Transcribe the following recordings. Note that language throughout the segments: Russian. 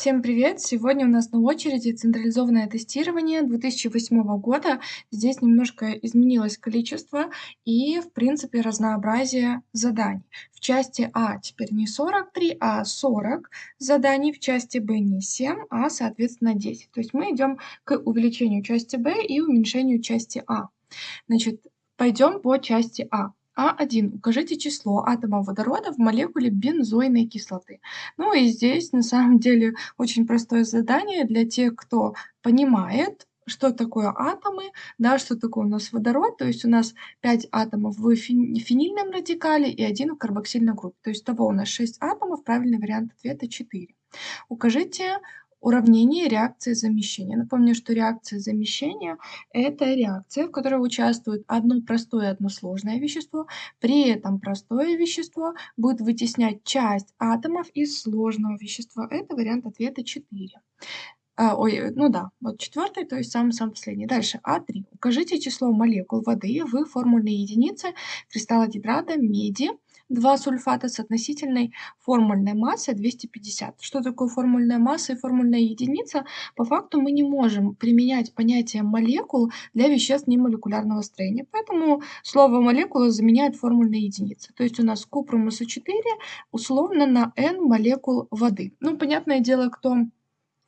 Всем привет! Сегодня у нас на очереди централизованное тестирование 2008 года. Здесь немножко изменилось количество и, в принципе, разнообразие заданий. В части А теперь не 43, а 40 заданий, в части Б не 7, а, соответственно, 10. То есть мы идем к увеличению части Б и уменьшению части А. Значит, пойдем по части А. А1. Укажите число атомов водорода в молекуле бензойной кислоты. Ну и здесь на самом деле очень простое задание для тех, кто понимает, что такое атомы, да, что такое у нас водород. То есть у нас 5 атомов в фенильном радикале и 1 в карбоксильной группе. То есть того у нас 6 атомов, правильный вариант ответа 4. Укажите Уравнение реакции замещения. Напомню, что реакция замещения – это реакция, в которой участвует одно простое и одно сложное вещество. При этом простое вещество будет вытеснять часть атомов из сложного вещества. Это вариант ответа 4. А, ой, ну да, вот четвертый, то есть самый-самый последний. Дальше, А3. Укажите число молекул воды в формульной единице кристалла гидрата меди два сульфата с относительной формульной массой 250. Что такое формульная масса и формульная единица? По факту мы не можем применять понятие молекул для веществ немолекулярного строения. Поэтому слово молекула заменяет формульная единица. То есть у нас купрумуса 4 условно на n молекул воды. Ну, понятное дело, кто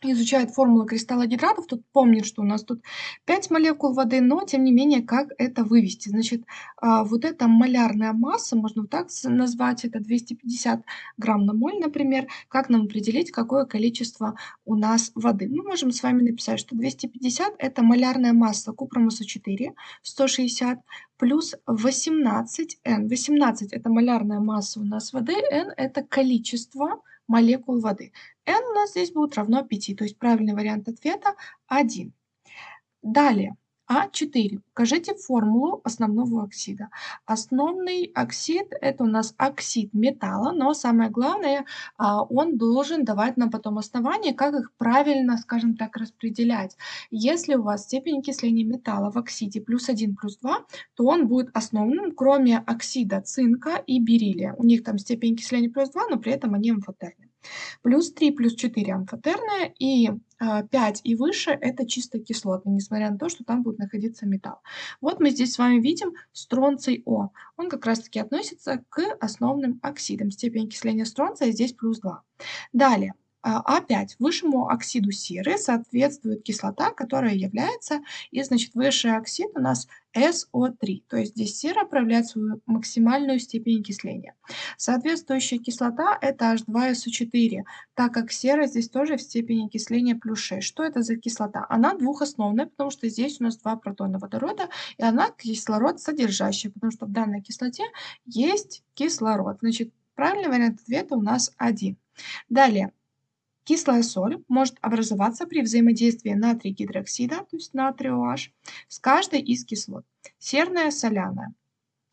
изучает формулу кристалла гидратов, тут помнит, что у нас тут 5 молекул воды, но тем не менее, как это вывести? Значит, а, вот эта малярная масса, можно так назвать, это 250 грамм на моль, например. Как нам определить, какое количество у нас воды? Мы можем с вами написать, что 250 это малярная масса купромуса 4, 160, плюс 18n. 18 это малярная масса у нас воды, n это количество молекул воды. n у нас здесь будет равно 5, то есть правильный вариант ответа 1. Далее, а4. Укажите формулу основного оксида. Основный оксид – это у нас оксид металла, но самое главное, а, он должен давать нам потом основания, как их правильно, скажем так, распределять. Если у вас степень окисления металла в оксиде плюс 1, плюс 2, то он будет основным, кроме оксида цинка и бериллия. У них там степень окисления плюс 2, но при этом они амфотерны. Плюс 3, плюс 4 амфотерная и 5 а, и выше это чисто кислоты, несмотря на то, что там будет находиться металл. Вот мы здесь с вами видим стронций О. Он как раз таки относится к основным оксидам. Степень окисления стронция здесь плюс 2. Далее. А5 а высшему оксиду серы соответствует кислота, которая является, и значит высший оксид у нас СО3, то есть здесь сера проявляет свою максимальную степень окисления. Соответствующая кислота это H2SO4, так как сера здесь тоже в степени окисления плюс 6. Что это за кислота? Она двухосновная, потому что здесь у нас два протона водорода, и она кислород содержащая, потому что в данной кислоте есть кислород. Значит, правильный вариант ответа у нас один. Далее, Кислая соль может образоваться при взаимодействии натрия гидроксида, то есть натрия OH, с каждой из кислот. Серная, соляная.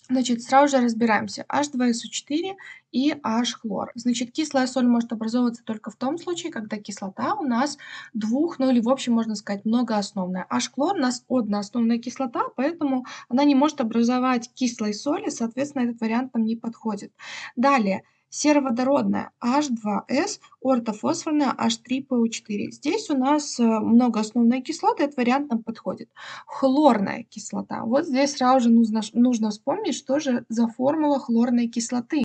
Значит, сразу же разбираемся. H2SO4 и H-хлор. Значит, кислая соль может образовываться только в том случае, когда кислота у нас двух, ну или в общем можно сказать многоосновная. H-хлор у нас одноосновная кислота, поэтому она не может образовать кислой соли, соответственно, этот вариант нам не подходит. Далее сероводородная H2S, ортофосфорная H3PO4. Здесь у нас э, многоосновная кислота, этот вариант нам подходит. Хлорная кислота. Вот здесь сразу же нужно, нужно вспомнить, что же за формула хлорной кислоты.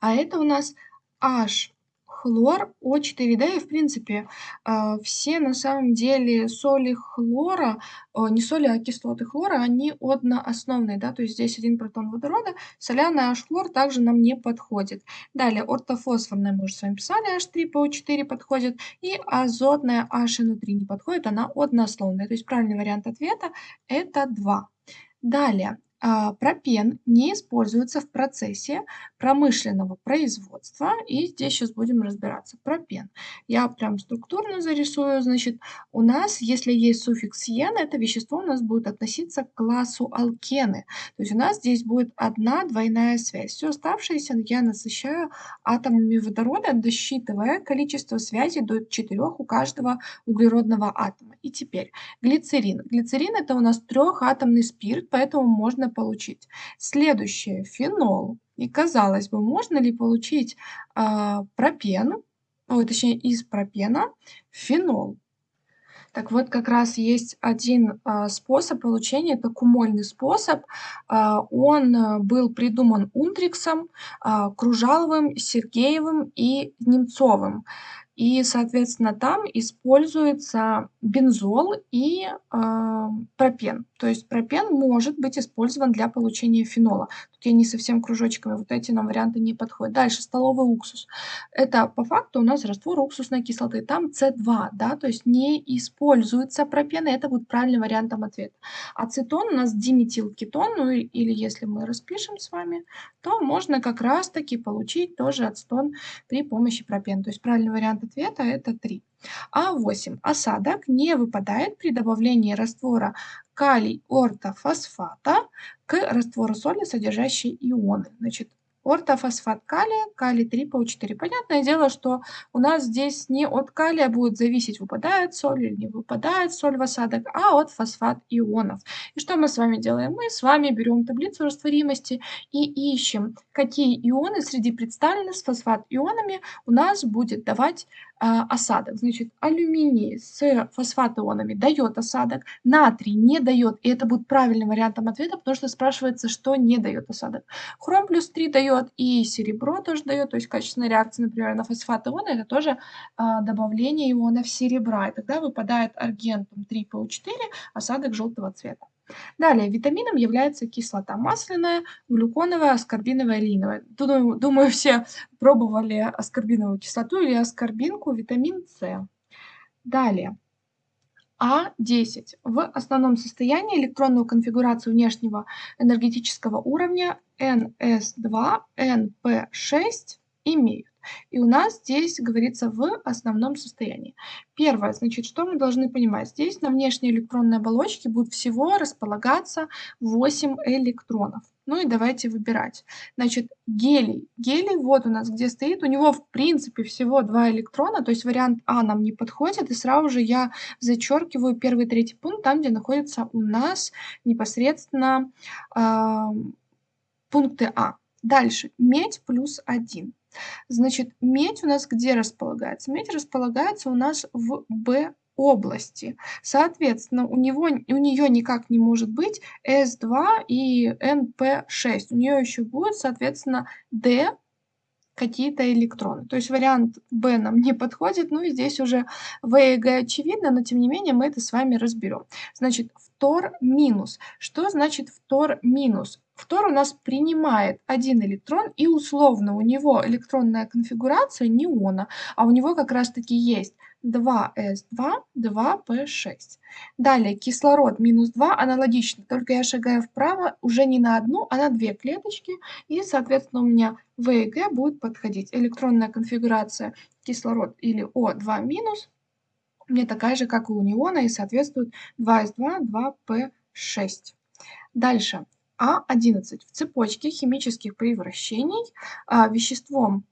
А это у нас H хлор О4, да, и в принципе а, все на самом деле соли хлора, не соли, а кислоты хлора, они одноосновные, да, то есть здесь один протон водорода, соляный H-хлор также нам не подходит. Далее ортофосфорная, мы уже с вами писали, H3PO4 подходит, и азотная HNO3 не подходит, она одноосновная, то есть правильный вариант ответа это 2. Далее, пропен не используется в процессе промышленного производства. И здесь сейчас будем разбираться. Пропен. Я прям структурно зарисую. Значит, у нас, если есть суффикс «ен», это вещество у нас будет относиться к классу алкены. То есть у нас здесь будет одна двойная связь. Все оставшееся я насыщаю атомами водорода, досчитывая количество связей до 4 у каждого углеродного атома. И теперь глицерин. Глицерин это у нас трехатомный спирт, поэтому можно получить. Следующее – фенол. И казалось бы, можно ли получить э, пропен ой, точнее из пропена фенол. Так вот, как раз есть один а, способ получения, это кумольный способ. А, он а, был придуман Ундриксом, Кружаловым, Сергеевым и Немцовым. И, соответственно, там используется бензол и э, пропен. То есть пропен может быть использован для получения фенола. Тут я не совсем кружочками, вот эти нам варианты не подходят. Дальше, столовый уксус. Это по факту у нас раствор уксусной кислоты. Там С2, да, то есть не используется пропен, и это будет правильным вариантом ответа. Ацетон у нас диметилкетон, ну или если мы распишем с вами, то можно как раз-таки получить тоже ацетон при помощи пропен. То есть правильный вариант ответа это 3. А8. Осадок не выпадает при добавлении раствора калий ортофосфата к раствору соли, содержащей ионы. Значит, ортофосфат калия, калий 3 по 4. Понятное дело, что у нас здесь не от калия будет зависеть, выпадает соль или не выпадает соль в осадок, а от фосфат ионов. И что мы с вами делаем? Мы с вами берем таблицу растворимости и ищем, какие ионы среди представленных с фосфат ионами у нас будет давать осадок. Значит, алюминий с фосфат-ионами дает осадок, натрий не дает, и это будет правильным вариантом ответа, потому что спрашивается, что не дает осадок. Хром плюс 3 дает, и серебро тоже дает, то есть качественная реакция, например, на фосфат-ионы, это тоже а, добавление ионов серебра, и тогда выпадает аргентум 3ПО4, осадок желтого цвета. Далее, витамином является кислота масляная, глюконовая, аскорбиновая, линовая. Думаю, думаю, все пробовали аскорбиновую кислоту или аскорбинку, витамин С. Далее, А10. В основном состоянии электронную конфигурацию внешнего энергетического уровня NS2, NP6 имеют. И у нас здесь говорится в основном состоянии. Первое, значит, что мы должны понимать? Здесь на внешней электронной оболочке будет всего располагаться 8 электронов. Ну и давайте выбирать. Значит, гелий. Гелий вот у нас где стоит. У него в принципе всего 2 электрона, то есть вариант А нам не подходит. И сразу же я зачеркиваю первый и третий пункт, там где находятся у нас непосредственно э, пункты А. Дальше. Медь плюс 1. Значит, медь у нас где располагается? Медь располагается у нас в Б области. Соответственно, у, него, у нее никак не может быть S2 и NP6. У нее еще будет, соответственно, D какие-то электроны. То есть вариант B нам не подходит, ну и здесь уже V и G очевидно, но тем не менее мы это с вами разберем. Значит, фтор минус. Что значит фтор минус? Фтор у нас принимает один электрон, и условно у него электронная конфигурация неона, а у него как раз-таки есть 2s2, 2p6. Далее кислород минус 2 аналогично, только я шагаю вправо уже не на одну, а на две клеточки, и, соответственно, у меня В и Г будет подходить. Электронная конфигурация кислород или О2 минус мне такая же, как и у неона, и соответствует 2s2, 2p6. Дальше. А11. В цепочке химических превращений а, веществом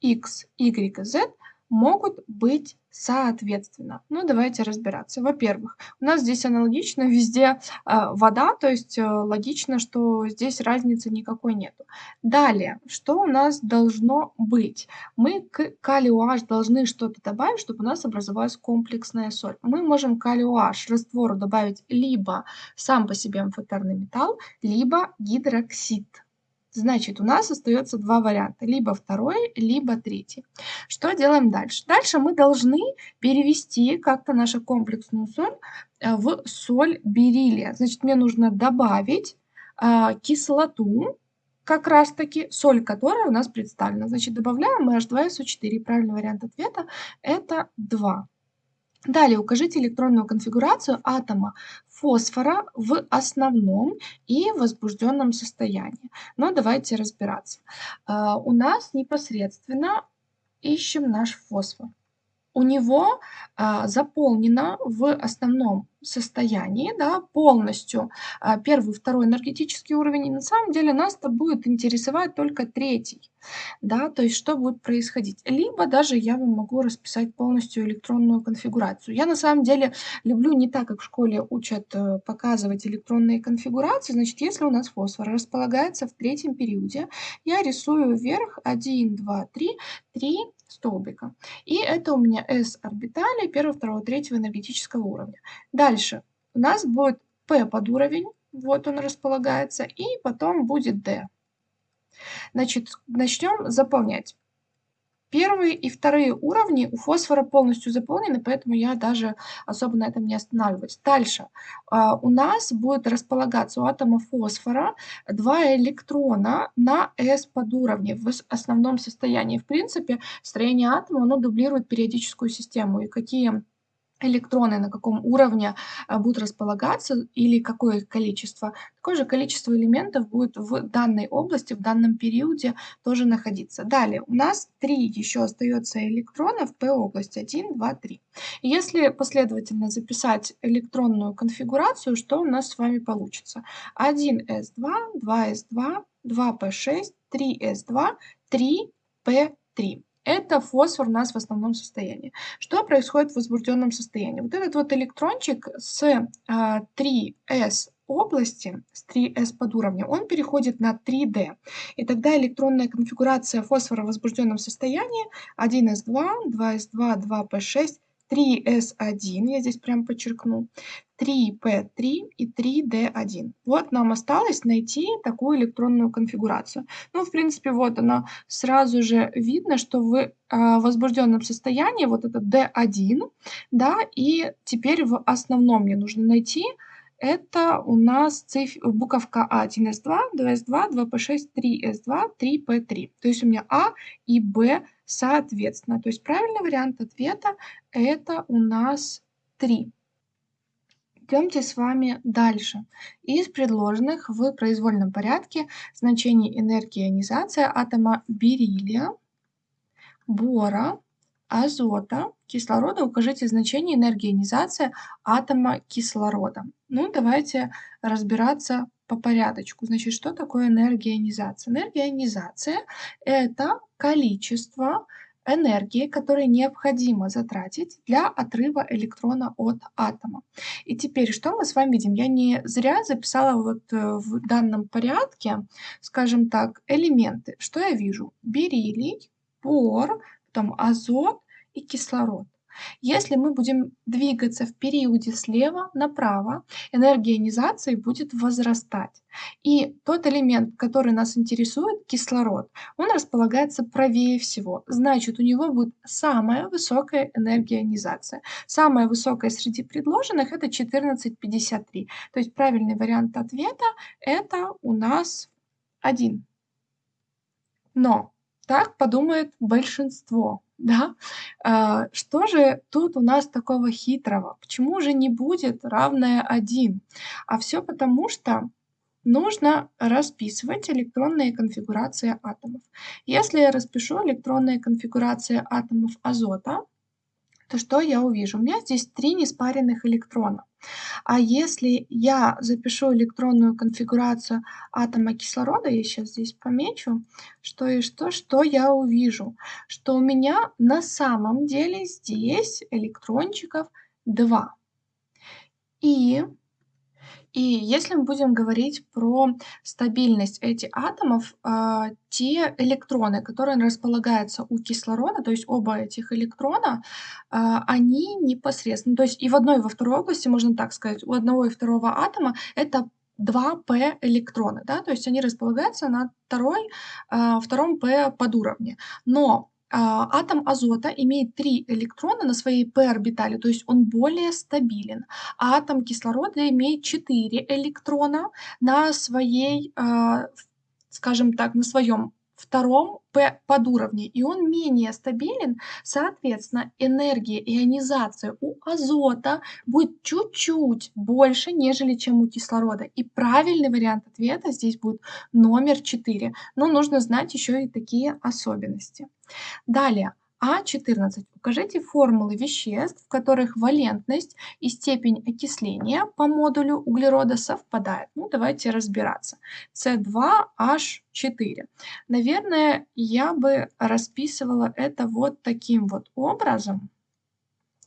X, Y Z могут быть соответственно. Ну, давайте разбираться. Во-первых, у нас здесь аналогично везде э, вода, то есть э, логично, что здесь разницы никакой нету. Далее, что у нас должно быть? Мы к калию H должны что-то добавить, чтобы у нас образовалась комплексная соль. Мы можем калию H раствору добавить либо сам по себе амфотерный металл, либо гидроксид. Значит, у нас остается два варианта, либо второй, либо третий. Что делаем дальше? Дальше мы должны перевести как-то нашу комплексную соль э, в соль бериллия. Значит, мне нужно добавить а, кислоту, как раз таки соль, которая у нас представлена. Значит, добавляем мы H2SO4. Правильный вариант ответа это 2. Далее укажите электронную конфигурацию атома фосфора в основном и возбужденном состоянии. Но давайте разбираться. А, у нас непосредственно ищем наш фосфор. У него а, заполнено в основном состоянии, да, полностью а, первый, второй энергетический уровень, и на самом деле нас-то будет интересовать только третий, да, то есть что будет происходить. Либо даже я вам могу расписать полностью электронную конфигурацию. Я на самом деле люблю не так, как в школе учат э, показывать электронные конфигурации, значит, если у нас фосфор располагается в третьем периоде, я рисую вверх 1, 2, 3, 3 столбика. И это у меня S орбитали первого, второго, третьего энергетического уровня. Дальше у нас будет P под уровень, вот он располагается, и потом будет D. Значит, начнем заполнять. Первые и вторые уровни у фосфора полностью заполнены, поэтому я даже особо на этом не останавливаюсь. Дальше. А, у нас будет располагаться у атома фосфора два электрона на S под уровне в основном состоянии. В принципе, строение атома оно дублирует периодическую систему. И какие электроны на каком уровне а, будут располагаться или какое количество, такое же количество элементов будет в данной области, в данном периоде тоже находиться. Далее у нас три еще остается электрона в P-области, 1, 2, 3. если последовательно записать электронную конфигурацию, что у нас с вами получится? 1s2, 2s2, 2p6, 3s2, 3p3 это фосфор у нас в основном состоянии. Что происходит в возбужденном состоянии? Вот этот вот электрончик с 3s а, области, с 3s под уровнем, он переходит на 3d. И тогда электронная конфигурация фосфора в возбужденном состоянии 1s2, 2s2, 2p6, 3s1, я здесь прям подчеркну, 3p3 и 3d1. Вот нам осталось найти такую электронную конфигурацию. Ну, в принципе, вот она сразу же видно, что в э, возбужденном состоянии вот это d1, да, и теперь в основном мне нужно найти это у нас циф... буковка А 1С2, 2С2, 2П6, 3С2, 3П3. То есть у меня А и Б соответственно. То есть правильный вариант ответа это у нас 3. Идемте с вами дальше. Из предложенных в произвольном порядке значений энергии ионизации атома бериллия, бора, азота, кислорода укажите значение энергии ионизации атома кислорода. Ну, давайте разбираться по порядочку. Значит, что такое энергия ионизации? Энергия ионизации – это количество энергии, которую необходимо затратить для отрыва электрона от атома. И теперь что мы с вами видим? Я не зря записала вот э, в данном порядке, скажем так, элементы. Что я вижу? Бериллий, бор, потом азот и кислород. Если мы будем двигаться в периоде слева направо, энергия ионизации будет возрастать. И тот элемент, который нас интересует, кислород, он располагается правее всего. Значит, у него будет самая высокая энергия ионизации. Самая высокая среди предложенных это 14,53. То есть правильный вариант ответа это у нас 1. Но так подумает большинство да? А, что же тут у нас такого хитрого? Почему же не будет равное 1? А все потому, что нужно расписывать электронные конфигурации атомов. Если я распишу электронные конфигурации атомов азота, то что я увижу? У меня здесь три неспаренных электрона. А если я запишу электронную конфигурацию атома кислорода, я сейчас здесь помечу, что и что, что я увижу? Что у меня на самом деле здесь электрончиков 2. И и если мы будем говорить про стабильность этих атомов, а, те электроны, которые располагаются у кислорода, то есть оба этих электрона, а, они непосредственно, то есть и в одной, и во второй области, можно так сказать, у одного и второго атома это 2p электрона, да, то есть они располагаются на второй, а, втором p подуровне. Но атом азота имеет три электрона на своей p-орбитали, то есть он более стабилен. А атом кислорода имеет 4 электрона на своей, а, скажем так, на своем втором подуровне, и он менее стабилен, соответственно, энергия ионизации у азота будет чуть-чуть больше, нежели чем у кислорода. И правильный вариант ответа здесь будет номер 4. Но нужно знать еще и такие особенности. Далее, А14. Укажите формулы веществ, в которых валентность и степень окисления по модулю углерода совпадают. Ну, давайте разбираться. С2H4. Наверное, я бы расписывала это вот таким вот образом.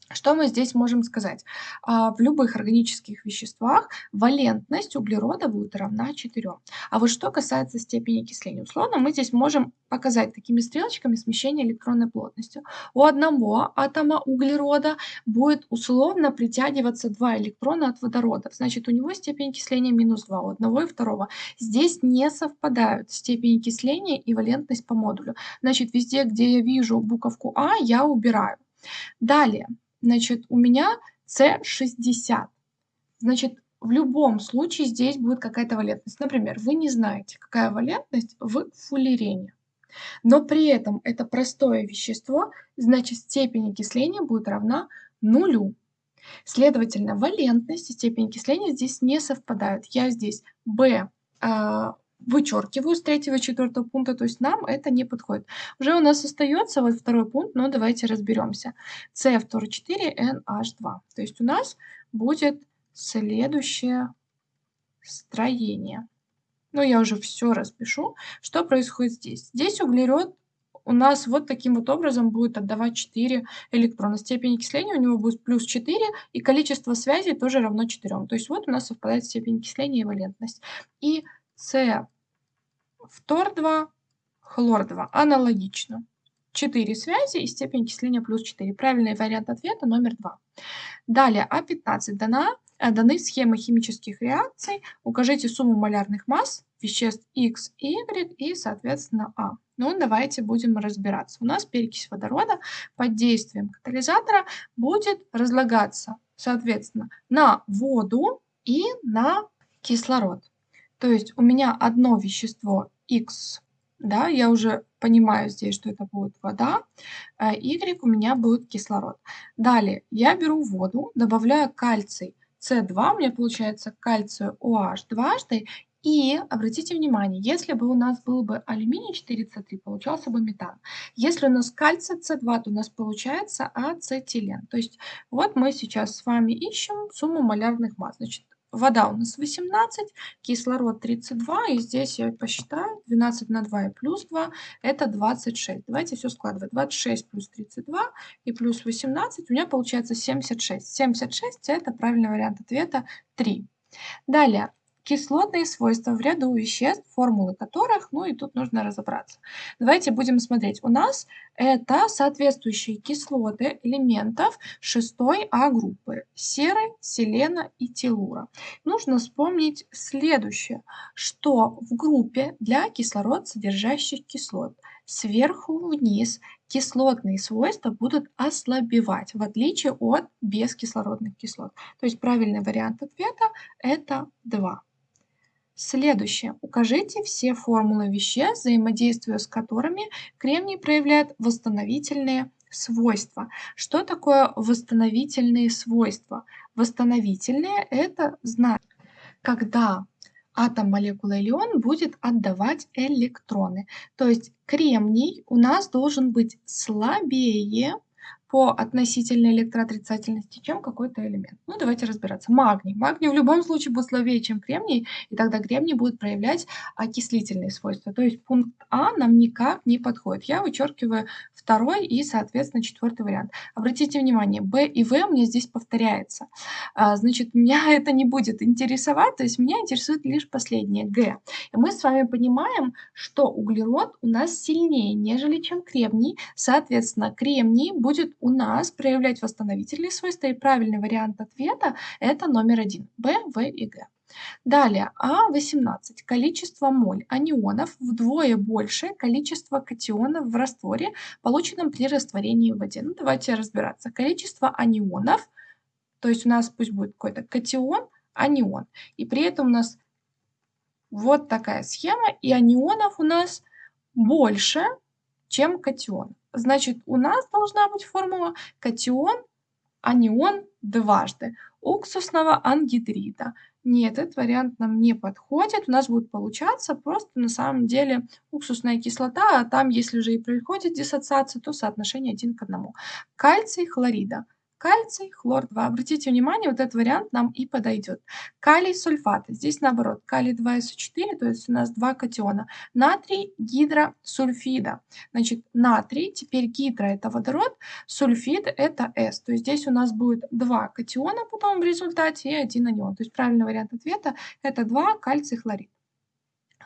Что мы здесь можем сказать? А, в любых органических веществах валентность углерода будет равна 4. А вот что касается степени окисления, условно мы здесь можем показать такими стрелочками смещение электронной плотности. У одного атома углерода будет условно притягиваться два электрона от водорода. Значит, у него степень окисления минус 2, у одного и второго. Здесь не совпадают степень окисления и валентность по модулю. Значит, везде, где я вижу буковку А, я убираю. Далее. Значит, у меня С60. Значит, в любом случае здесь будет какая-то валентность. Например, вы не знаете, какая валентность в фуллерене. Но при этом это простое вещество, значит степень окисления будет равна нулю. Следовательно, валентность и степень окисления здесь не совпадают. Я здесь B а, вычеркиваю с третьего четвертого пункта, то есть нам это не подходит. Уже у нас остается вот второй пункт, но давайте разберемся. C2-4NH2. То есть у нас будет следующее строение. Ну, я уже все распишу. Что происходит здесь? Здесь углерод у нас вот таким вот образом будет отдавать 4 электрона. Степень окисления у него будет плюс 4, и количество связей тоже равно 4. То есть вот у нас совпадает степень окисления и валентность. И с фтор-2, хлор-2. Аналогично. 4 связи и степень окисления плюс 4. Правильный вариант ответа номер 2. Далее, А15 дана, э, даны схемы химических реакций. Укажите сумму малярных масс веществ X Y и, соответственно, А. Ну, давайте будем разбираться. У нас перекись водорода под действием катализатора будет разлагаться, соответственно, на воду и на кислород. То есть у меня одно вещество X, да, я уже понимаю здесь, что это будет вода, а Y у меня будет кислород. Далее я беру воду, добавляю кальций С2, у меня получается кальцию OH дважды, и обратите внимание, если бы у нас был бы алюминий 4С3, получался бы метан. Если у нас кальций С2, то у нас получается ацетилен. То есть вот мы сейчас с вами ищем сумму малярных масс. Значит, Вода у нас 18, кислород 32, и здесь я посчитаю, 12 на 2 и плюс 2, это 26. Давайте все складывать. 26 плюс 32 и плюс 18, у меня получается 76. 76 это правильный вариант ответа 3. Далее, кислотные свойства в ряду веществ, формулы которых, ну и тут нужно разобраться. Давайте будем смотреть. У нас это соответствующие кислоты элементов 6 А группы – серы, селена и телура. Нужно вспомнить следующее, что в группе для кислород содержащих кислот сверху вниз кислотные свойства будут ослабевать, в отличие от бескислородных кислот. То есть правильный вариант ответа – это 2. Следующее. Укажите все формулы веществ, взаимодействуя с которыми кремний проявляет восстановительные свойства. Что такое восстановительные свойства? Восстановительные – это значит, когда атом молекулы или ион будет отдавать электроны. То есть кремний у нас должен быть слабее по относительной электроотрицательности, чем какой-то элемент. Ну, давайте разбираться. Магний. Магний в любом случае будет слабее, чем кремний, и тогда кремний будет проявлять окислительные свойства. То есть пункт А нам никак не подходит. Я вычеркиваю второй и, соответственно, четвертый вариант. Обратите внимание, Б и В мне здесь повторяется. А, значит, меня это не будет интересовать, то есть меня интересует лишь последнее, Г. И мы с вами понимаем, что углерод у нас сильнее, нежели чем кремний. Соответственно, кремний будет у нас проявлять восстановительные свойства, и правильный вариант ответа это номер один, В, В и Г. Далее, А18. Количество моль анионов вдвое больше количества катионов в растворе, полученном при растворении в воде. Ну, давайте разбираться. Количество анионов, то есть у нас пусть будет какой-то катион, анион. И при этом у нас вот такая схема, и анионов у нас больше, чем катион. Значит, у нас должна быть формула катион, анион дважды уксусного ангидрида Нет, этот вариант нам не подходит. У нас будет получаться просто на самом деле уксусная кислота, а там, если же и происходит диссоциация, то соотношение 1 к 1. Кальций хлорида. Кальций, хлор 2. Обратите внимание, вот этот вариант нам и подойдет. Калий сульфаты. Здесь наоборот, калий 2СО4, то есть у нас два катиона. Натрий гидросульфида. Значит, натрий, теперь гидро это водород, сульфид это С. То есть здесь у нас будет два катиона потом в результате и один анион. То есть правильный вариант ответа это 2 кальций хлорид.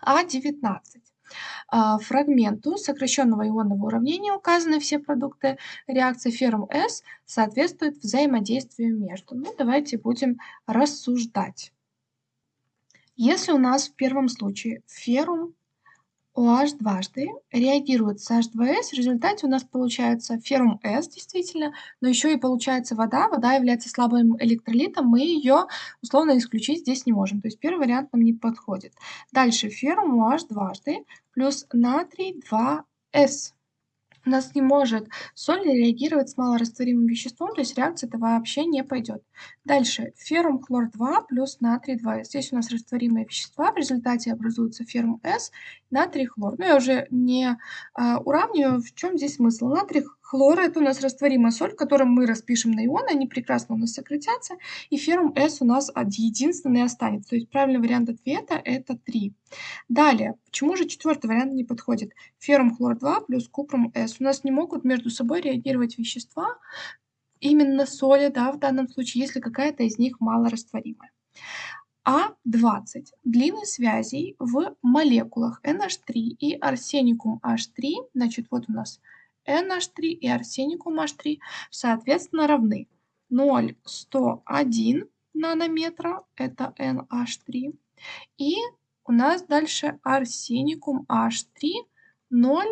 А19. А, фрагменту сокращенного ионного уравнения указаны все продукты реакции феррум С соответствуют взаимодействию между. Ну, давайте будем рассуждать. Если у нас в первом случае феррум OH дважды реагирует с H2S, в результате у нас получается феррум S действительно, но еще и получается вода. Вода является слабым электролитом, мы ее условно исключить здесь не можем. То есть первый вариант нам не подходит. Дальше феррум OH дважды плюс натрий 2S у нас не может соль реагировать с малорастворимым веществом, то есть реакция это вообще не пойдет. Дальше феррум хлор 2 плюс натрий 2. Здесь у нас растворимые вещества, в результате образуется феррум С, натрий хлор. Но я уже не а, уравниваю, в чем здесь смысл. Натрий хлор это у нас растворимая соль, которую мы распишем на ионы, они прекрасно у нас сократятся, и феррум С у нас единственный останется. То есть правильный вариант ответа это 3. Далее, почему же четвертый вариант не подходит? Феррум хлор 2 плюс купрум С. У нас не могут между собой реагировать вещества, именно соли, да, в данном случае, если какая-то из них малорастворимая. А20. Длины связей в молекулах NH3 и арсеникум H3, значит, вот у нас NH3 и арсеникум H3, соответственно, равны 0,101 нанометра, это NH3, и у нас дальше арсеникум H3 0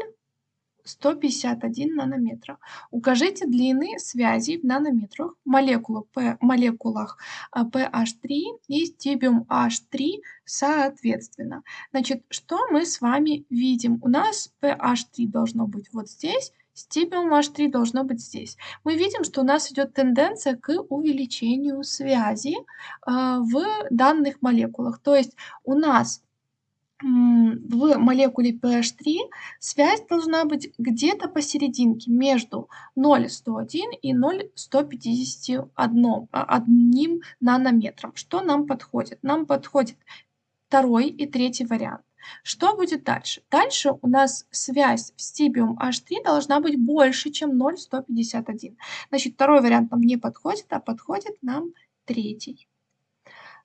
151 нанометра. Укажите длины связей в нанометрах молекулах, P, молекулах PH3 и стибиум H3 соответственно. Значит, что мы с вами видим? У нас PH3 должно быть вот здесь, стибиум H3 должно быть здесь. Мы видим, что у нас идет тенденция к увеличению связи э, в данных молекулах. То есть у нас в молекуле PH3 связь должна быть где-то посерединке между 0,101 и 0,151 а, нанометром. Что нам подходит? Нам подходит второй и третий вариант. Что будет дальше? Дальше у нас связь в стибиум H3 должна быть больше, чем 0,151. Значит, второй вариант нам не подходит, а подходит нам третий.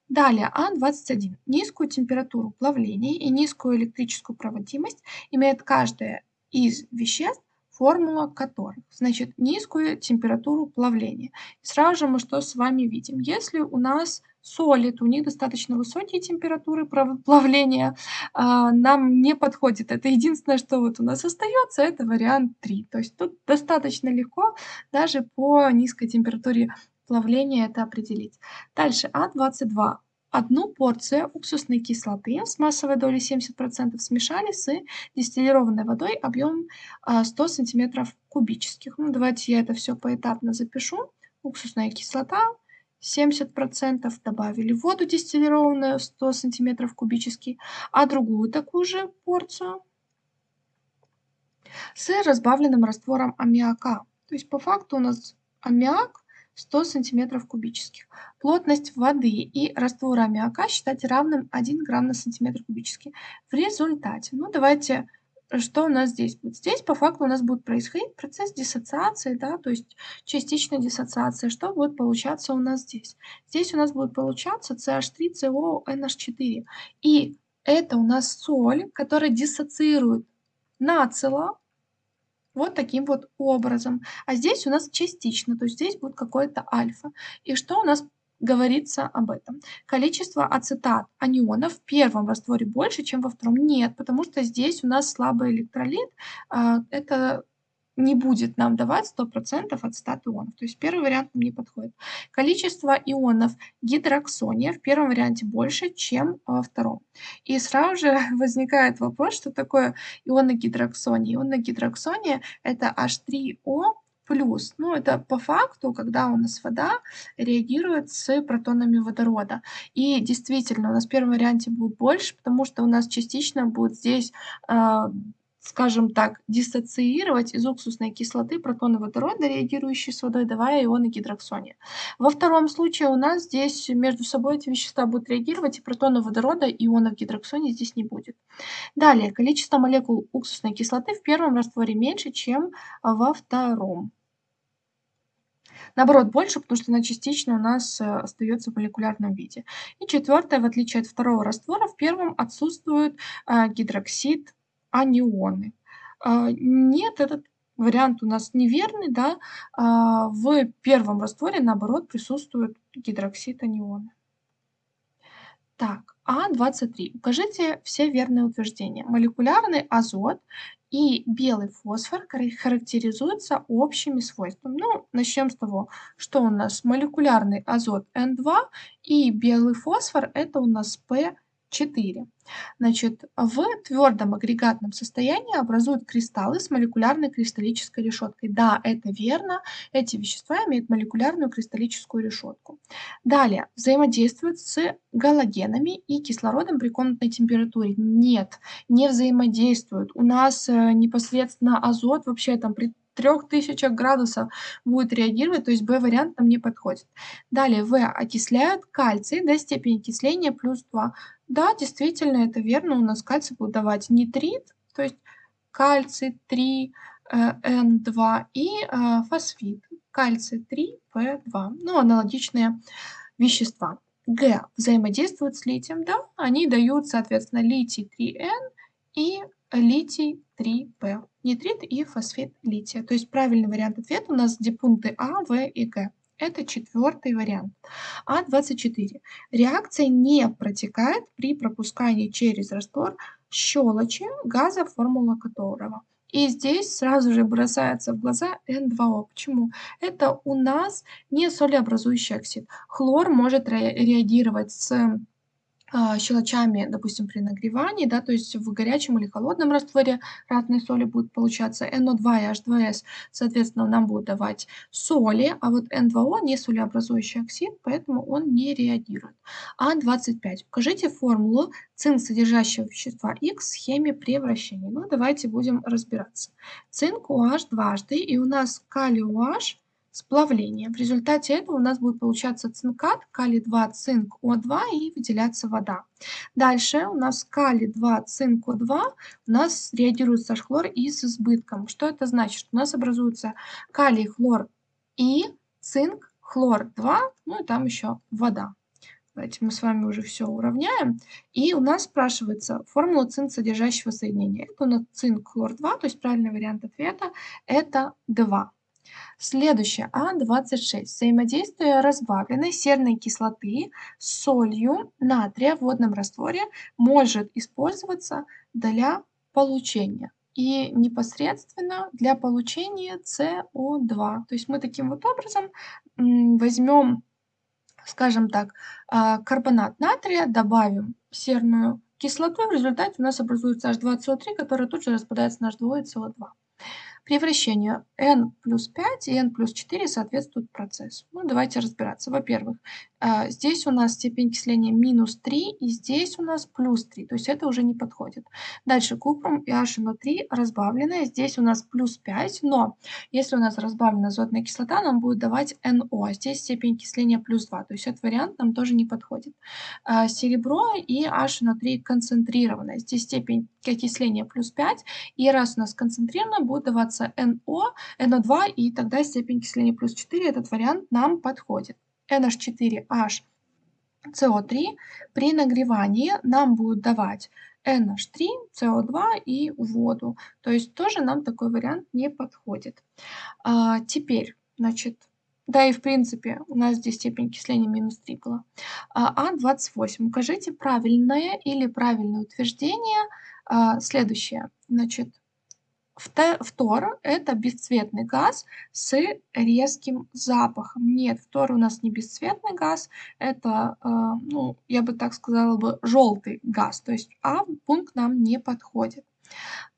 Далее А21. Низкую температуру плавления и низкую электрическую проводимость имеет каждое из веществ, формула которых. Значит, низкую температуру плавления. И сразу же мы что с вами видим? Если у нас соли, то у них достаточно высокие температуры плавления, а, нам не подходит. Это единственное, что вот у нас остается, это вариант 3. То есть тут достаточно легко даже по низкой температуре плавления это определить. Дальше А22. Одну порцию уксусной кислоты с массовой долей 70% смешали с дистиллированной водой объемом 100 см кубических. Ну, давайте я это все поэтапно запишу. Уксусная кислота 70% добавили воду дистиллированную 100 см кубический, а другую такую же порцию с разбавленным раствором аммиака. То есть по факту у нас аммиак 100 сантиметров кубических. Плотность воды и раствора аммиака считать равным 1 грамм на сантиметр кубический. В результате, ну давайте, что у нас здесь будет? Здесь по факту у нас будет происходить процесс диссоциации, да, то есть частичная диссоциация. Что будет получаться у нас здесь? Здесь у нас будет получаться CH3CONH4. И это у нас соль, которая диссоциирует нацело вот таким вот образом. А здесь у нас частично, то есть здесь будет какое-то альфа. И что у нас говорится об этом? Количество ацетат анионов в первом растворе больше, чем во втором? Нет, потому что здесь у нас слабый электролит. А, это не будет нам давать 100% от 100 ионов. То есть первый вариант нам не подходит. Количество ионов гидроксония в первом варианте больше, чем во втором. И сразу же возникает вопрос, что такое ионы гидроксония. Ионы гидроксония это H3O плюс. Ну, это по факту, когда у нас вода реагирует с протонами водорода. И действительно, у нас в первом варианте будет больше, потому что у нас частично будет здесь э, скажем так, диссоциировать из уксусной кислоты протоны водорода, реагирующие с водой, давая ионы гидроксония. Во втором случае у нас здесь между собой эти вещества будут реагировать, и протоны водорода и ионов гидроксония здесь не будет. Далее, количество молекул уксусной кислоты в первом растворе меньше, чем во втором. Наоборот, больше, потому что она частично у нас э, остается в молекулярном виде. И четвертое, в отличие от второго раствора, в первом отсутствует э, гидроксид анионы. А, нет, этот вариант у нас неверный, да, а, в первом растворе, наоборот, присутствует гидроксид аниона. Так, А23. Укажите все верные утверждения. Молекулярный азот и белый фосфор характеризуются общими свойствами. Ну, начнем с того, что у нас молекулярный азот N2 и белый фосфор это у нас P 4. Значит, в твердом агрегатном состоянии образуют кристаллы с молекулярной кристаллической решеткой. Да, это верно, эти вещества имеют молекулярную кристаллическую решетку. Далее, взаимодействуют с галогенами и кислородом при комнатной температуре. Нет, не взаимодействуют. У нас э, непосредственно азот вообще там при 3000 градусов будет реагировать, то есть B-вариант нам не подходит. Далее, В окисляют кальций до степени окисления плюс 2. Да, действительно, это верно, у нас кальций будет давать нитрит, то есть кальций 3, N2 и э, фосфит, кальций 3, P2. Ну, аналогичные вещества. Г взаимодействуют с литием, да, они дают, соответственно, литий 3N и литий 3P, нитрит и фосфид лития. То есть правильный вариант ответа у нас где пункты А, В и Г. Это четвертый вариант. А24. Реакция не протекает при пропускании через раствор щелочи газа, формула которого. И здесь сразу же бросается в глаза N2O. Почему? Это у нас не солеобразующий оксид. Хлор может реагировать с а, щелочами, допустим, при нагревании, да, то есть в горячем или холодном растворе разные соли будут получаться. NO2 и H2S, соответственно, нам будут давать соли, а вот N2O не солеобразующий оксид, поэтому он не реагирует. А25. Укажите формулу цинк содержащего вещества X в схеме превращения. Ну, давайте будем разбираться. Цинк OH дважды, и у нас калий OH сплавление. В результате этого у нас будет получаться цинкат, калий-2, цинк, О2 и выделяться вода. Дальше у нас калий-2, цинк, О2 у нас реагирует с H-хлор и с избытком. Что это значит? У нас образуется калий, хлор и цинк, хлор 2, ну и там еще вода. Давайте мы с вами уже все уравняем. И у нас спрашивается формула цинк содержащего соединения. Это у нас цинк, хлор 2, то есть правильный вариант ответа это 2. Следующее, А26. Взаимодействие разбавленной серной кислоты с солью натрия в водном растворе может использоваться для получения и непосредственно для получения СО2. То есть мы таким вот образом возьмем, скажем так, а, карбонат натрия, добавим серную кислоту, в результате у нас образуется H2SO3, который тут же распадается на H2 и CO2. При вращении n плюс 5 и n плюс 4 соответствуют процессу. Ну, давайте разбираться. Во-первых, здесь у нас степень окисления минус 3, и здесь у нас плюс 3, то есть это уже не подходит. Дальше купрум и HNO3 разбавленное, здесь у нас плюс 5, но если у нас разбавлена азотная кислота, нам будет давать NO, а здесь степень окисления плюс 2, то есть этот вариант нам тоже не подходит. А, серебро и HNO3 концентрированное, здесь степень окисления плюс 5, и раз у нас концентрировано, будет даваться NO, NO2, и тогда степень окисления плюс 4, этот вариант нам подходит. NH4H CO3 при нагревании нам будет давать NH3, CO2 и воду. То есть тоже нам такой вариант не подходит. А, теперь, значит, да и в принципе у нас здесь степень окисления минус 3 была. А, А28. Укажите правильное или правильное утверждение. А, следующее. Значит, Фтор – это бесцветный газ с резким запахом. Нет, фтор у нас не бесцветный газ, это, э, ну, я бы так сказала бы, желтый газ. То есть А пункт нам не подходит.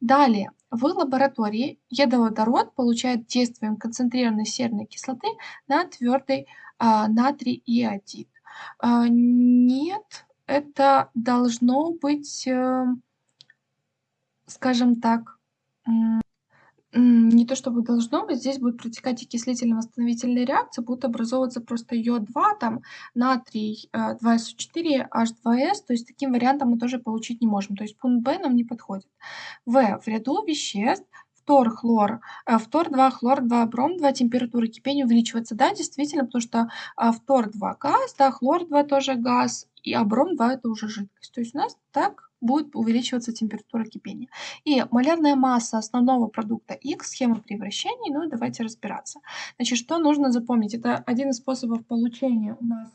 Далее, в лаборатории едоводород получает действием концентрированной серной кислоты на твердый а, натрий иодид. А, нет, это должно быть, э, скажем так, не то чтобы должно быть, здесь будет протекать окислительно-восстановительная реакция, будут образовываться просто йод-2, там натрий 2СО4, H2S, то есть таким вариантом мы тоже получить не можем, то есть пункт Б нам не подходит. В. В ряду веществ фтор, хлор, э, фтор 2, хлор 2, бром 2, температура кипения увеличивается. Да, действительно, потому что фтор 2 газ, да, хлор 2 тоже газ, и а бром 2 это уже жидкость. То есть у нас так будет увеличиваться температура кипения. И малярная масса основного продукта X, схема превращений, ну давайте разбираться. Значит, что нужно запомнить? Это один из способов получения у нас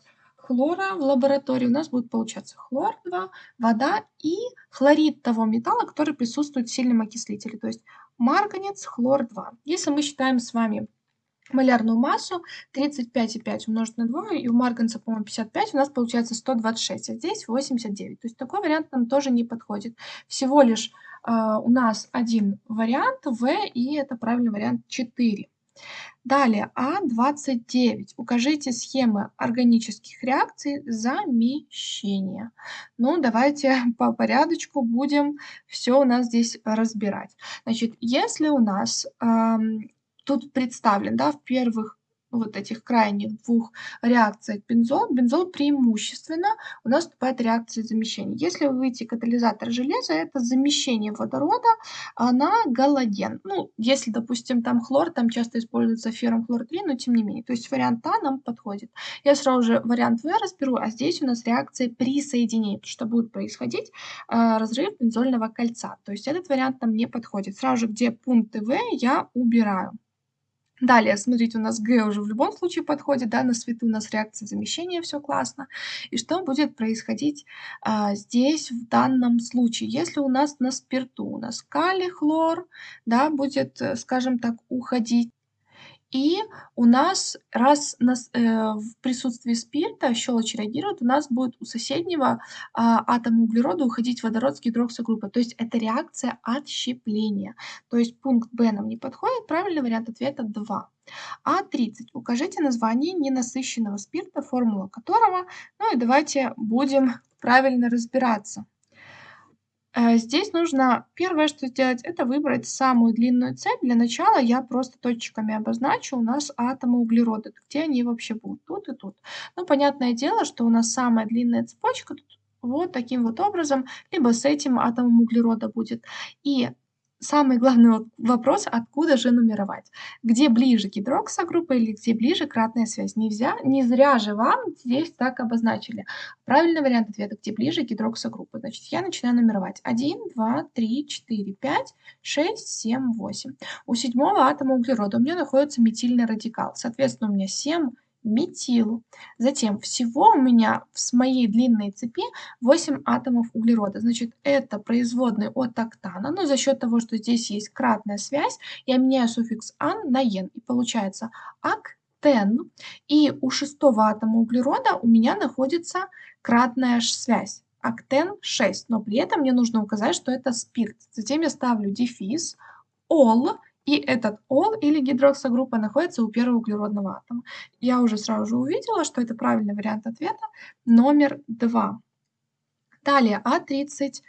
хлора в лаборатории. У нас будет получаться хлор 2, вода и хлорид того металла, который присутствует в сильном окислителе, то есть марганец, хлор 2. Если мы считаем с вами малярную массу 35,5 умножить на 2, и у марганца, по-моему, 55, у нас получается 126, а здесь 89. То есть такой вариант нам тоже не подходит. Всего лишь э, у нас один вариант В, и это правильный вариант 4. Далее, А29. Укажите схемы органических реакций замещения. Ну, давайте по порядочку будем все у нас здесь разбирать. Значит, если у нас эм, тут представлен, да, в первых вот этих крайних двух реакциях бензол, бензол преимущественно у нас вступает реакция замещения. Если вы выйти катализатор железа, это замещение водорода на галоген. Ну, если, допустим, там хлор, там часто используется феррум хлор 3, но тем не менее. То есть вариант А нам подходит. Я сразу же вариант В разберу, а здесь у нас реакция присоединения, что будет происходить э, разрыв бензольного кольца. То есть этот вариант нам не подходит. Сразу же, где пункты В я убираю. Далее, смотрите, у нас Г уже в любом случае подходит, да, на свету у нас реакция замещения, все классно. И что будет происходить а, здесь в данном случае? Если у нас на спирту, у нас калий, хлор, да, будет, э, скажем так, уходить и у нас, раз нас, э, в присутствии спирта щелочь реагирует, у нас будет у соседнего а, атома углерода уходить водород с гидроксогруппой. То есть это реакция отщепления. То есть пункт Б нам не подходит. Правильный вариант ответа 2. А30. Укажите название ненасыщенного спирта, формула которого. Ну и давайте будем правильно разбираться. Э, здесь нужно первое, что сделать, это выбрать самую длинную цепь. Для начала я просто точками обозначу у нас атомы углерода, где они вообще будут, тут и тут. Ну, понятное дело, что у нас самая длинная цепочка тут вот таким вот образом, либо с этим атомом углерода будет. И Самый главный вопрос, откуда же нумеровать? Где ближе гидроксогруппа или где ближе кратная связь? Нельзя, не зря же вам здесь так обозначили. Правильный вариант ответа, где ближе гидроксогруппа. Значит, я начинаю нумеровать. 1, 2, 3, 4, 5, 6, 7, 8. У седьмого атома углерода у меня находится метильный радикал. Соответственно, у меня 7 метил. Затем всего у меня с моей длинной цепи 8 атомов углерода. Значит, это производные от октана, но за счет того, что здесь есть кратная связь, я меняю суффикс ан на ен. И получается актен. И у шестого атома углерода у меня находится кратная связь. Актен 6, но при этом мне нужно указать, что это спирт. Затем я ставлю дефис, ол, и этот ол или гидроксогруппа находится у первого углеродного атома. Я уже сразу же увидела, что это правильный вариант ответа номер 2. Далее А31.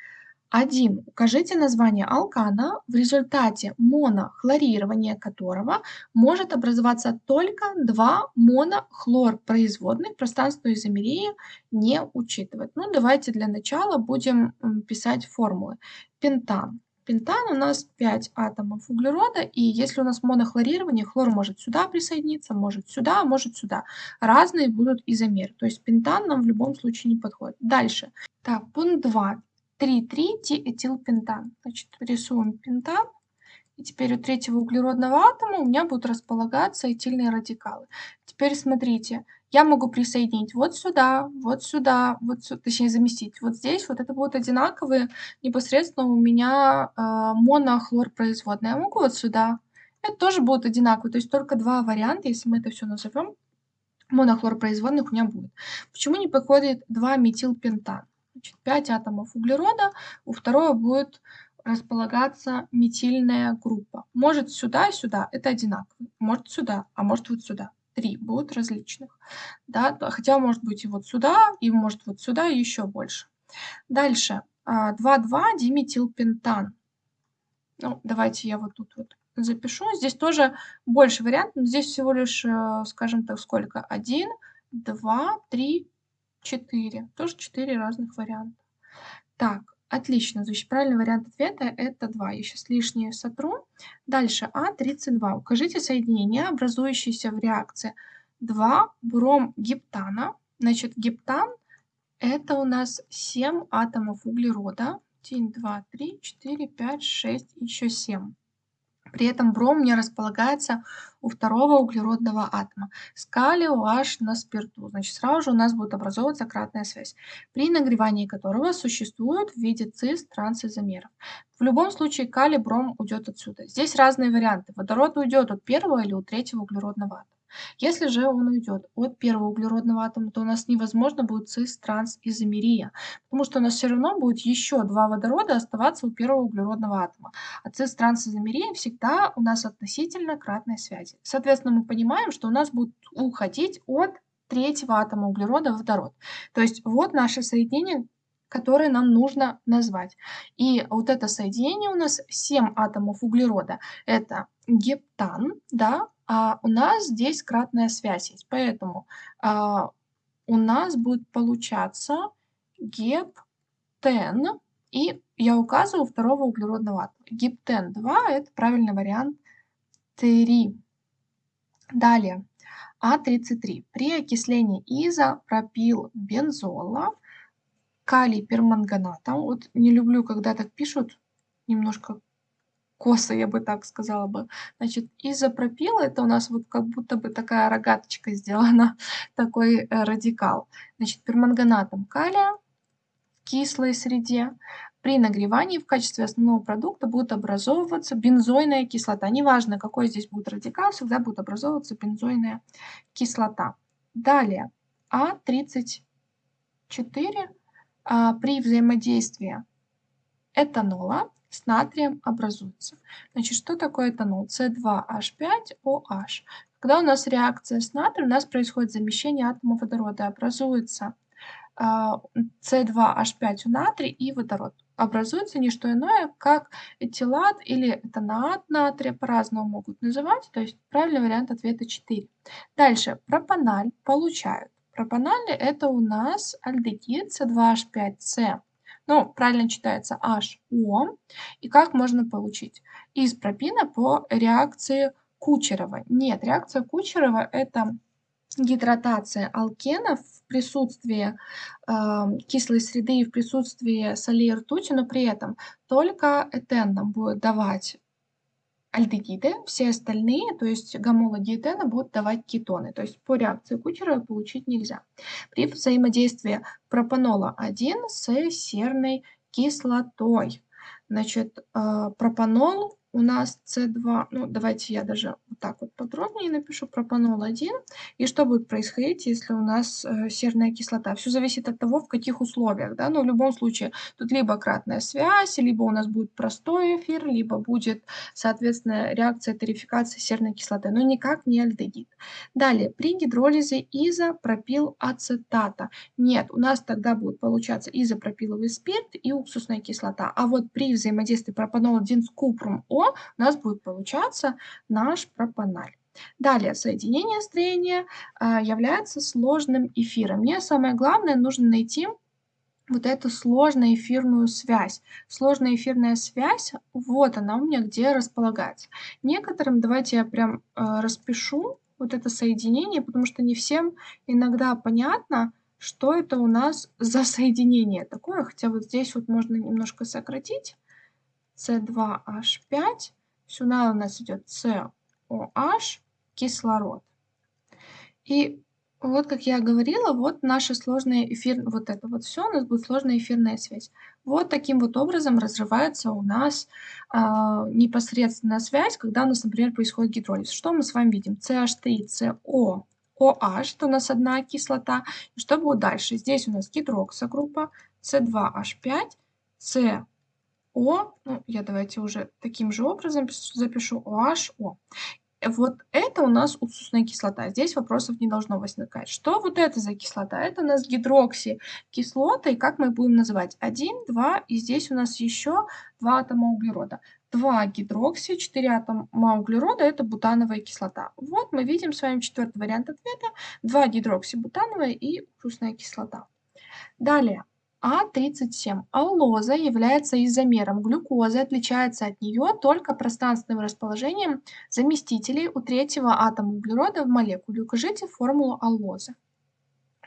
Укажите название алкана, в результате монохлорирования которого может образоваться только два монохлорпроизводных, пространство изомерии не учитывать. Ну, давайте для начала будем писать формулы. Пентан Пентан у нас 5 атомов углерода, и если у нас монохлорирование, хлор может сюда присоединиться, может сюда, может сюда. Разные будут изомеры, то есть пентан нам в любом случае не подходит. Дальше. Так, пункт 2. 3,3-диэтилпентан. Значит, рисуем пентан. И теперь у третьего углеродного атома у меня будут располагаться этильные радикалы. Теперь смотрите, я могу присоединить вот сюда, вот сюда, вот сюда, точнее заместить вот здесь, вот это будут одинаковые непосредственно у меня э, монохлорпроизводные. Я могу вот сюда, это тоже будут одинаковые, то есть только два варианта, если мы это все назовем, монохлорпроизводных у меня будет. Почему не подходит 2 метилпентан? Значит, 5 атомов углерода, у второго будет располагаться метильная группа. Может сюда, сюда, это одинаково. Может сюда, а может вот сюда. Три будут различных. Да? Хотя может быть и вот сюда, и может вот сюда, еще больше. Дальше. 2,2 диметилпентан. Ну, давайте я вот тут вот запишу. Здесь тоже больше вариантов, здесь всего лишь, э, скажем так, сколько? 1, 2, 3, 4. Тоже 4 разных варианта. Так, отлично. Значит, правильный вариант ответа это 2. Я сейчас лишнее сотру. Дальше А32. Укажите соединение, образующееся в реакции 2 бром гептана. Значит, гептан это у нас 7 атомов углерода. 1, 2, 3, 4, 5, 6, еще 7. При этом бром не располагается у второго углеродного атома. С калию H на спирту. Значит, сразу же у нас будет образовываться кратная связь, при нагревании которого существует в виде цис трансизомеров. В любом случае калий бром уйдет отсюда. Здесь разные варианты. Водород уйдет от первого или от третьего углеродного атома. Если же он уйдет от первого углеродного атома, то у нас невозможно будет цис-транс-изомерия, потому что у нас все равно будет еще два водорода оставаться у первого углеродного атома. А цис-транс-изомерия всегда у нас относительно кратной связи. Соответственно, мы понимаем, что у нас будет уходить от третьего атома углерода водород. То есть вот наше соединение, которое нам нужно назвать. И вот это соединение у нас 7 атомов углерода. Это гептан, да, а у нас здесь кратная связь есть. Поэтому а, у нас будет получаться гептен, и я указываю второго углеродного атома. Гептен 2 – это правильный вариант 3. Далее, А33. При окислении изопропилбензола калий перманганатом, вот не люблю, когда так пишут, немножко косо, я бы так сказала бы. Значит, изопропил это у нас вот как будто бы такая рогаточка сделана, такой э, радикал. Значит, перманганатом калия в кислой среде при нагревании в качестве основного продукта будет образовываться бензойная кислота. Неважно, какой здесь будет радикал, всегда будет образовываться бензойная кислота. Далее, А34 а, при взаимодействии этанола с натрием образуется. Значит, что такое этанол? С2H5OH. Когда у нас реакция с натрием, у нас происходит замещение атома водорода. Образуется С2H5 у натрия и водород. Образуется не что иное, как этилат или этанаат натрия, по-разному могут называть, то есть правильный вариант ответа 4. Дальше, пропаналь получают. Пропаналь это у нас альдегид С2H5C ну, правильно читается HO. И как можно получить? Из пропина по реакции Кучерова. Нет, реакция Кучерова – это гидратация алкенов в присутствии э, кислой среды и в присутствии солей и ртути, но при этом только этен будет давать альдегиды, все остальные, то есть гамола диэтена, будут давать кетоны. То есть по реакции Кучерова получить нельзя. При взаимодействии пропанола 1 с серной кислотой. Значит, э, пропанол у нас С2, ну давайте я даже вот так вот подробнее напишу, пропанол 1. И что будет происходить, если у нас э, серная кислота? Все зависит от того, в каких условиях, да, но в любом случае тут либо кратная связь, либо у нас будет простой эфир, либо будет, соответственно, реакция тарификации серной кислоты, но никак не альдегид. Далее, при гидролизе изопропилацетата. Нет, у нас тогда будет получаться изопропиловый спирт и уксусная кислота. А вот при взаимодействии пропанол 1 с купрум У нас будет получаться наш пропаналь. Далее, соединение строения а, является сложным эфиром. Мне самое главное нужно найти вот эту сложную эфирную связь. Сложная эфирная связь, вот она у меня где располагается. Некоторым, давайте я прям э, распишу вот это соединение, потому что не всем иногда понятно, что это у нас за соединение такое, хотя вот здесь вот можно немножко сократить. С2H5. Сюда у нас идет COH, кислород. И вот, как я говорила, вот наша сложная эфир, вот это вот все, у нас будет сложная эфирная связь. Вот таким вот образом разрывается у нас э, непосредственная связь, когда у нас, например, происходит гидролиз. Что мы с вами видим? CH3, CO, OH, это у нас одна кислота. И что будет дальше? Здесь у нас гидроксогруппа, C2H5, C О, ну, я давайте уже таким же образом запишу OHO. Вот это у нас уксусная кислота. Здесь вопросов не должно возникать. Что вот это за кислота? Это у нас гидроксикислота, и как мы будем называть? 1, 2, и здесь у нас еще 2 атома углерода. 2 гидрокси, 4 атома углерода – это бутановая кислота. Вот мы видим с вами четвертый вариант ответа. 2 гидроксибутановая и уксусная кислота. Далее. А37. Аллоза является изомером глюкозы, отличается от нее только пространственным расположением заместителей у третьего атома углерода в молекуле. Укажите формулу аллозы.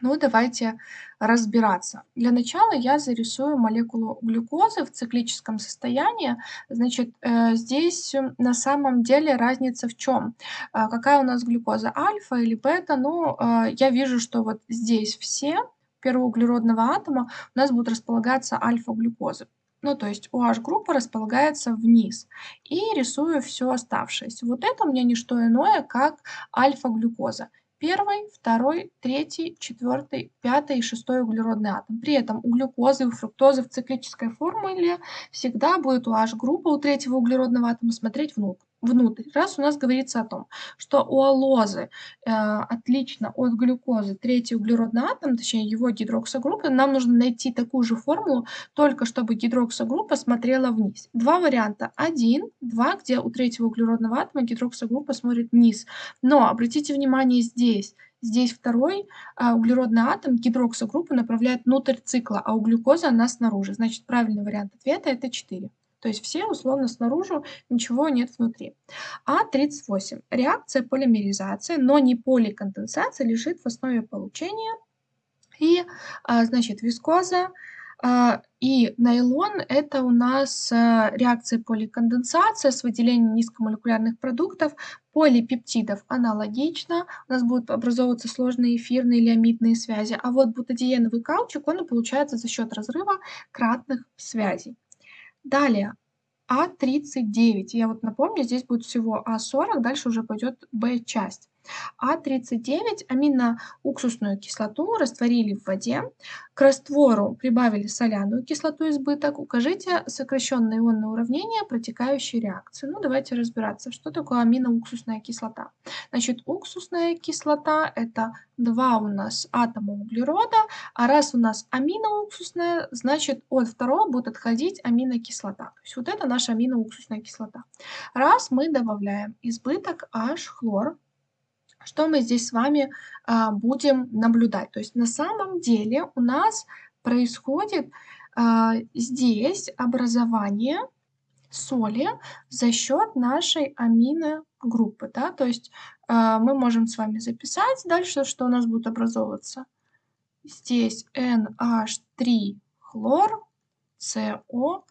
Ну, давайте разбираться. Для начала я зарисую молекулу глюкозы в циклическом состоянии. Значит, э, здесь на самом деле разница в чем? Э, какая у нас глюкоза, альфа или бета? Ну, э, я вижу, что вот здесь все первого углеродного атома у нас будут располагаться альфа-глюкозы. Ну, то есть OH-группа располагается вниз. И рисую все оставшееся. Вот это у меня не что иное, как альфа-глюкоза. Первый, второй, третий, четвертый, пятый и шестой углеродный атом. При этом у глюкозы и у фруктозы в циклической формуле всегда будет OH-группа у третьего углеродного атома смотреть внутрь внутрь. Раз у нас говорится о том, что у алозы э, отлично от глюкозы третий углеродный атом, точнее его гидроксогруппы, нам нужно найти такую же формулу, только чтобы гидроксогруппа смотрела вниз. Два варианта. Один, два, где у третьего углеродного атома гидроксогруппа смотрит вниз. Но обратите внимание здесь, Здесь второй а, углеродный атом гидроксогруппу направляет внутрь цикла, а у глюкозы она снаружи. Значит, правильный вариант ответа это 4. То есть все условно снаружи, ничего нет внутри. А38. Реакция полимеризации, но не поликонденсация, лежит в основе получения. И, а, значит, вискоза а, и нейлон – это у нас а, реакция поликонденсации с выделением низкомолекулярных продуктов, полипептидов аналогично, у нас будут образовываться сложные эфирные или амидные связи, а вот бутадиеновый каучук, он получается за счет разрыва кратных связей. Далее, А39. Я вот напомню, здесь будет всего А40, дальше уже пойдет Б-часть. А39 аминоуксусную кислоту растворили в воде, к раствору прибавили соляную кислоту избыток. Укажите сокращенное ионное уравнение протекающей реакции. Ну, давайте разбираться, что такое аминоуксусная кислота. Значит, уксусная кислота – это два у нас атома углерода, а раз у нас аминоуксусная, значит, от второго будет отходить аминокислота. То есть вот это наша аминоуксусная кислота. Раз мы добавляем избыток H-хлор, что мы здесь с вами а, будем наблюдать? То есть на самом деле у нас происходит а, здесь образование соли за счет нашей аминогруппы. Да? То есть а, мы можем с вами записать дальше, что у нас будет образовываться. Здесь NH3 хлор, COOH.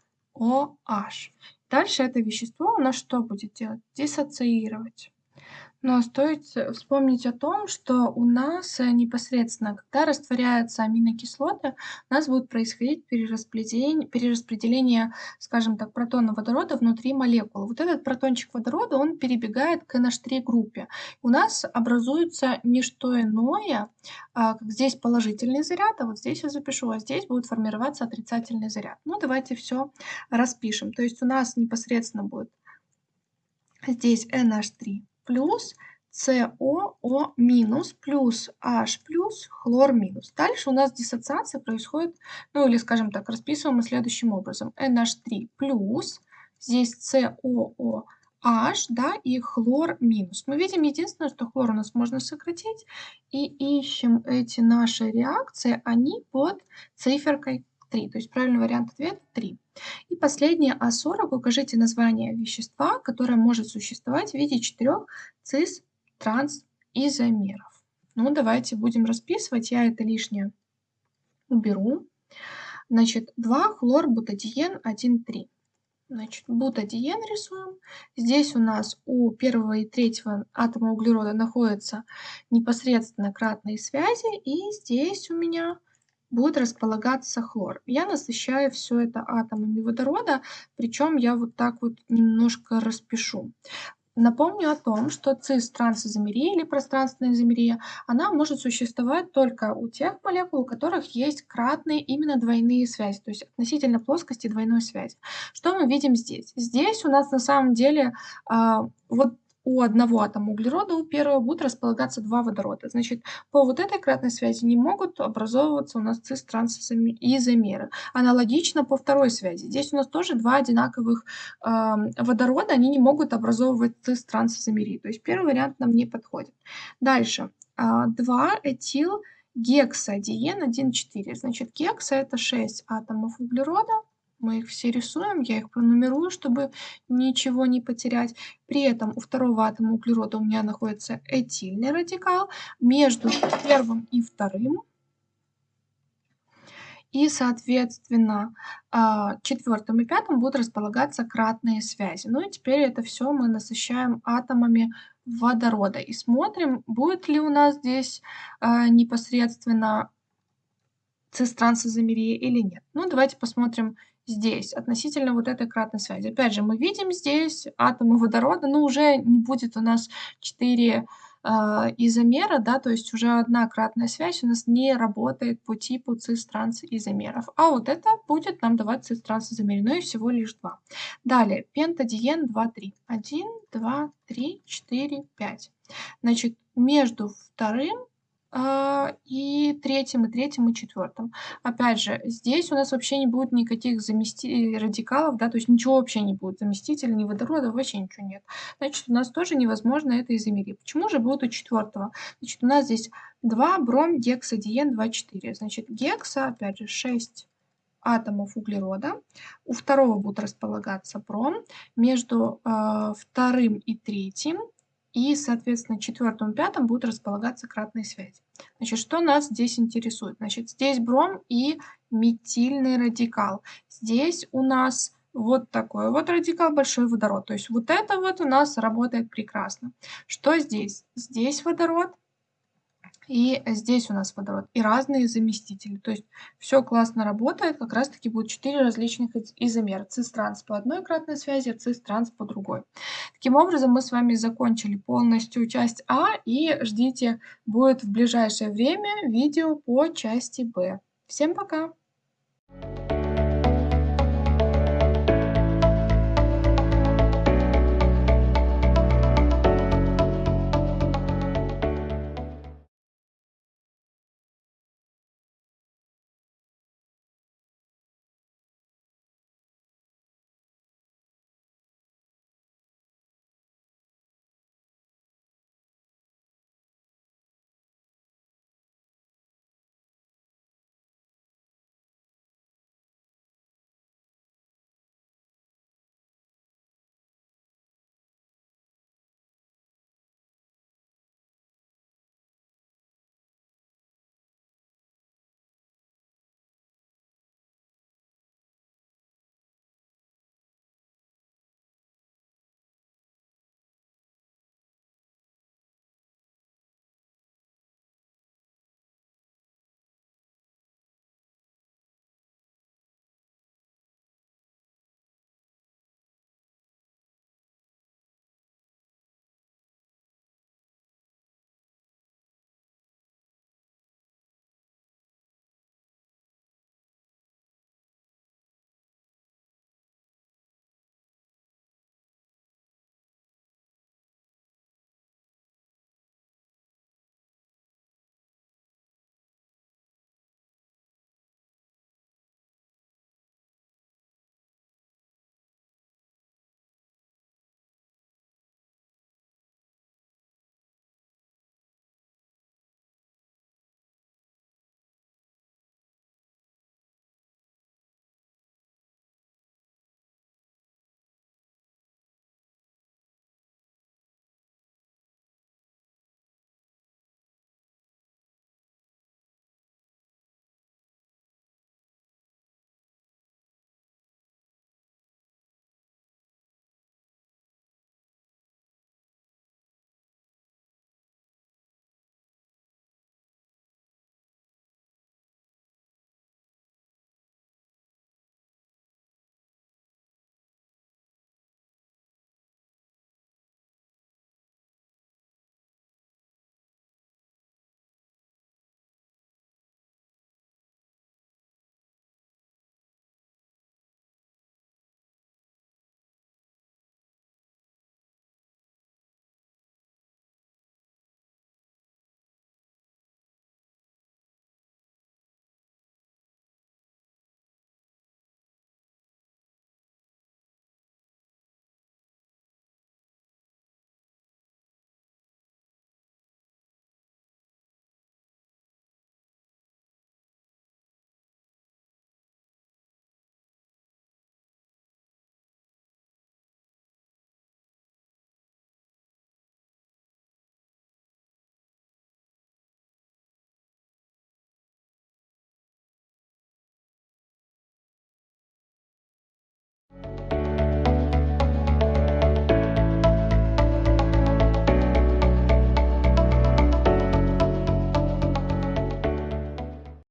Дальше это вещество у нас что будет делать? Диссоциировать. Но стоит вспомнить о том, что у нас э, непосредственно, когда растворяются аминокислоты, у нас будет происходить перераспределение, перераспределение, скажем так, протона водорода внутри молекулы. Вот этот протончик водорода, он перебегает к NH3 группе. У нас образуется не что иное, а, как здесь положительный заряд, а вот здесь я запишу, а здесь будет формироваться отрицательный заряд. Ну, давайте все распишем. То есть у нас непосредственно будет здесь NH3 плюс СОО минус плюс H плюс хлор минус. Дальше у нас диссоциация происходит, ну или скажем так, расписываем мы следующим образом. NH3 плюс, здесь COOH, да, и хлор минус. Мы видим единственное, что хлор у нас можно сократить, и ищем эти наши реакции, они под циферкой 3. То есть правильный вариант ответа 3. И последнее А40. Укажите название вещества, которое может существовать в виде четырех цис-транс-изомеров. Ну, давайте будем расписывать. Я это лишнее уберу. Значит, 2 хлорбутадиен 1,3. Значит, бутадиен рисуем. Здесь у нас у первого и третьего атома углерода находятся непосредственно кратные связи. И здесь у меня будет располагаться хлор. Я насыщаю все это атомами водорода, причем я вот так вот немножко распишу. Напомню о том, что цис-трансизомерия или пространственная изомерия, она может существовать только у тех молекул, у которых есть кратные именно двойные связи, то есть относительно плоскости двойной связи. Что мы видим здесь? Здесь у нас на самом деле а, вот у одного атома углерода, у первого будут располагаться два водорода. Значит, по вот этой кратной связи не могут образовываться у нас цис-трансизомеры. Аналогично по второй связи. Здесь у нас тоже два одинаковых э, водорода, они не могут образовывать цис-трансизомерии. То есть первый вариант нам не подходит. Дальше. Э, 2 этил гексадиен 1,4. Значит, гекса это 6 атомов углерода, мы их все рисуем, я их пронумерую, чтобы ничего не потерять. При этом у второго атома углерода у меня находится этильный радикал между первым и вторым. И, соответственно, а, четвертым и пятым будут располагаться кратные связи. Ну и теперь это все мы насыщаем атомами водорода. И смотрим, будет ли у нас здесь а, непосредственно цистрансозомерия или нет. Ну, давайте посмотрим здесь относительно вот этой кратной связи. Опять же, мы видим здесь атомы водорода, но уже не будет у нас 4 э, а, изомера, да, то есть уже одна кратная связь у нас не работает по типу цис-транс изомеров. А вот это будет нам давать цис-транс изомеры, но и всего лишь два. Далее, пентадиен 2, 3. 1, 2, 3, 4, 5. Значит, между вторым и третьим, и третьим, и четвертым. Опять же, здесь у нас вообще не будет никаких замести... радикалов, да, то есть ничего вообще не будет, заместителей, ни водорода, вообще ничего нет. Значит, у нас тоже невозможно это измерить. Почему же будет у четвертого? Значит, у нас здесь 2 бром гексадиен 2, 4. Значит, гекса, опять же, 6 атомов углерода. У второго будут располагаться бром. Между э, вторым и третьим и, соответственно, четвертым и пятым будут располагаться кратные связи. Значит, что нас здесь интересует? Значит, здесь бром и метильный радикал. Здесь у нас вот такой вот радикал, большой водород. То есть вот это вот у нас работает прекрасно. Что здесь? Здесь водород, и здесь у нас водород. И разные заместители. То есть все классно работает. Как раз таки будет 4 различных изомера. Цис-транс по одной кратной связи, цис-транс по другой. Таким образом, мы с вами закончили полностью часть А. И ждите, будет в ближайшее время видео по части Б. Всем пока! Thank you